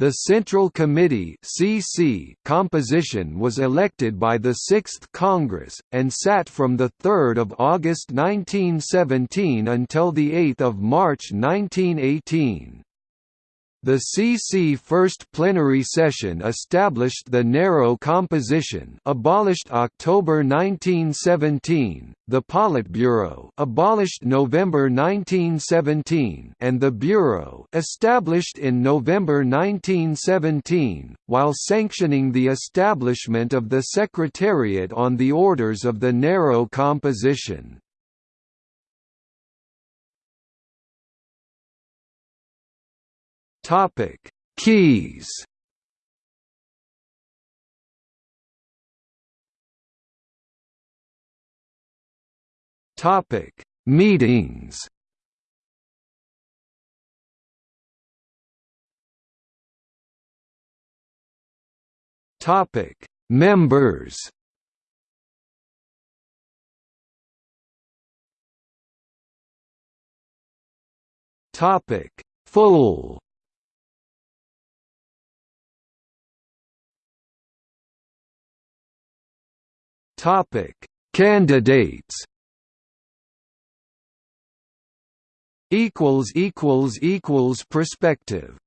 The Central Committee (CC) composition was elected by the Sixth Congress, and sat from 3 August 1917 until 8 March 1918. The CC first plenary session established the narrow composition abolished October 1917, the Politburo abolished November 1917 and the Bureau established in November 1917, while sanctioning the establishment of the Secretariat on the orders of the narrow composition. Topic: Keys. Topic: Meetings. Topic: Members. Topic: Full. Topic: Candidates. Equals equals equals perspective.